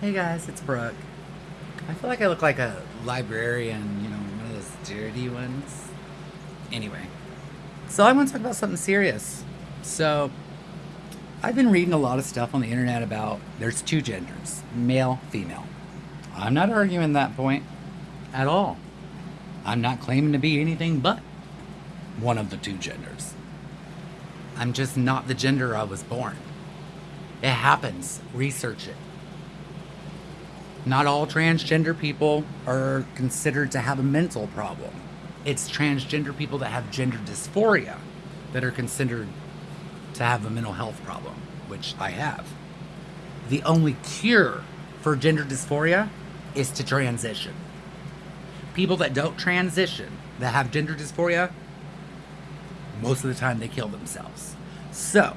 Hey guys, it's Brooke. I feel like I look like a librarian, you know, one of those dirty ones. Anyway, so I want to talk about something serious. So, I've been reading a lot of stuff on the internet about there's two genders male, female. I'm not arguing that point at all. I'm not claiming to be anything but one of the two genders. I'm just not the gender I was born. It happens. Research it. Not all transgender people are considered to have a mental problem. It's transgender people that have gender dysphoria that are considered to have a mental health problem, which I have. The only cure for gender dysphoria is to transition. People that don't transition, that have gender dysphoria, most of the time they kill themselves. So,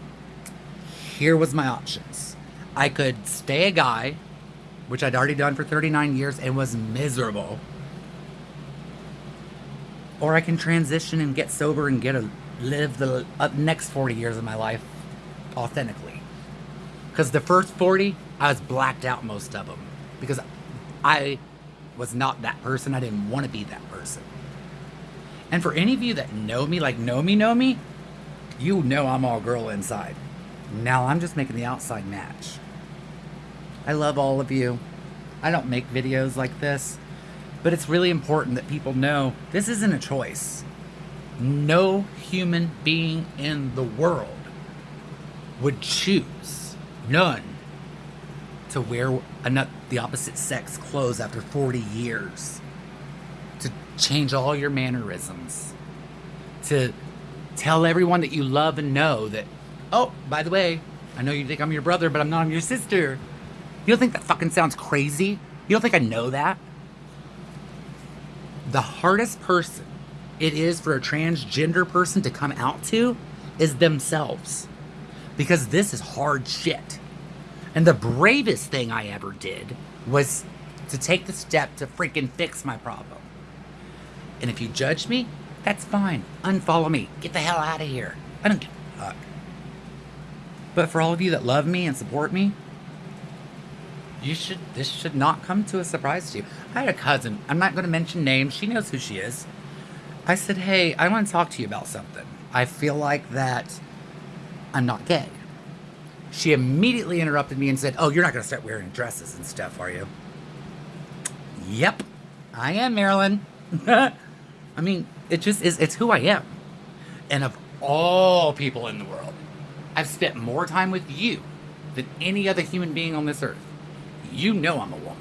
here was my options. I could stay a guy which I'd already done for 39 years and was miserable. Or I can transition and get sober and get a live the uh, next 40 years of my life authentically. Because the first 40, I was blacked out most of them. Because I was not that person. I didn't want to be that person. And for any of you that know me, like know me, know me, you know I'm all girl inside. Now I'm just making the outside match. I love all of you. I don't make videos like this, but it's really important that people know this isn't a choice. No human being in the world would choose, none, to wear the opposite sex clothes after 40 years, to change all your mannerisms, to tell everyone that you love and know that, oh, by the way, I know you think I'm your brother, but I'm not, I'm your sister. You don't think that fucking sounds crazy? You don't think I know that? The hardest person it is for a transgender person to come out to is themselves. Because this is hard shit. And the bravest thing I ever did was to take the step to freaking fix my problem. And if you judge me, that's fine. Unfollow me. Get the hell out of here. I don't give a fuck. But for all of you that love me and support me, you should this should not come to a surprise to you. I had a cousin. I'm not going to mention names. She knows who she is. I said, "Hey, I want to talk to you about something. I feel like that I'm not gay." She immediately interrupted me and said, "Oh, you're not going to start wearing dresses and stuff, are you?" Yep, I am, Marilyn. I mean, it just is. It's who I am. And of all people in the world, I've spent more time with you than any other human being on this earth you know I'm a woman.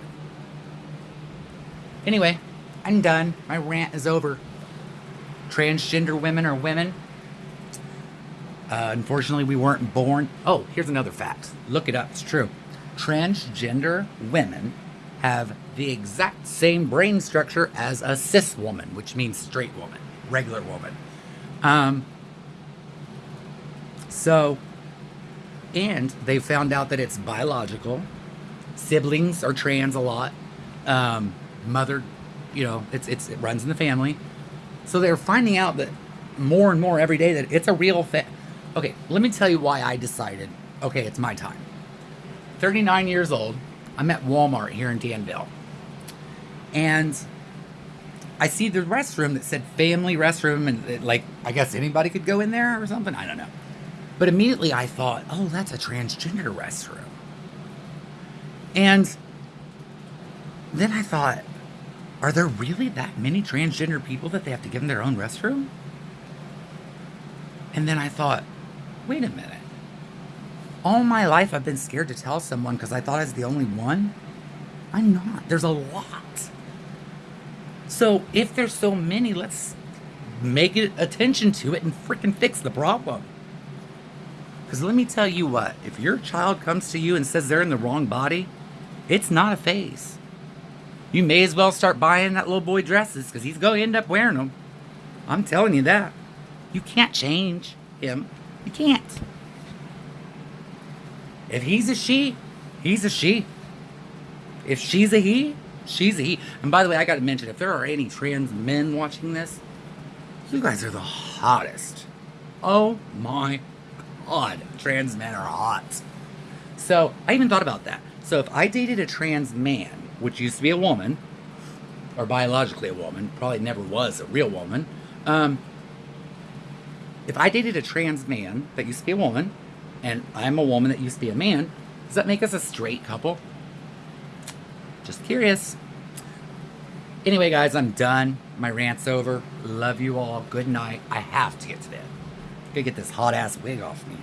Anyway, I'm done. My rant is over. Transgender women are women. Uh, unfortunately, we weren't born. Oh, here's another fact. Look it up. It's true. Transgender women have the exact same brain structure as a cis woman, which means straight woman, regular woman. Um, so, and they found out that it's biological siblings are trans a lot. Um, mother, you know, it's, it's, it runs in the family. So they're finding out that more and more every day that it's a real thing. Okay, let me tell you why I decided, okay, it's my time. 39 years old. I'm at Walmart here in Danville. And I see the restroom that said family restroom and it, like I guess anybody could go in there or something. I don't know. But immediately I thought, oh, that's a transgender restroom. And then I thought, are there really that many transgender people that they have to give them their own restroom? And then I thought, wait a minute. All my life I've been scared to tell someone because I thought I was the only one. I'm not. There's a lot. So if there's so many, let's make it attention to it and freaking fix the problem. Because let me tell you what, if your child comes to you and says they're in the wrong body, it's not a phase. You may as well start buying that little boy dresses because he's going to end up wearing them. I'm telling you that. You can't change him. You can't. If he's a she, he's a she. If she's a he, she's a he. And by the way, I got to mention if there are any trans men watching this, you guys are the hottest. Oh my god, trans men are hot. So I even thought about that. So if I dated a trans man, which used to be a woman, or biologically a woman, probably never was a real woman. Um, if I dated a trans man that used to be a woman, and I'm a woman that used to be a man, does that make us a straight couple? Just curious. Anyway, guys, I'm done. My rant's over. Love you all. Good night. I have to get to bed. Gotta get this hot ass wig off me.